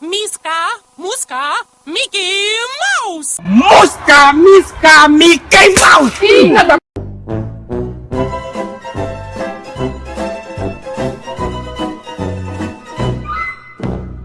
Misca, Musca, Mickey Mouse! Mosca, misca, Mickey Mouse! Filha da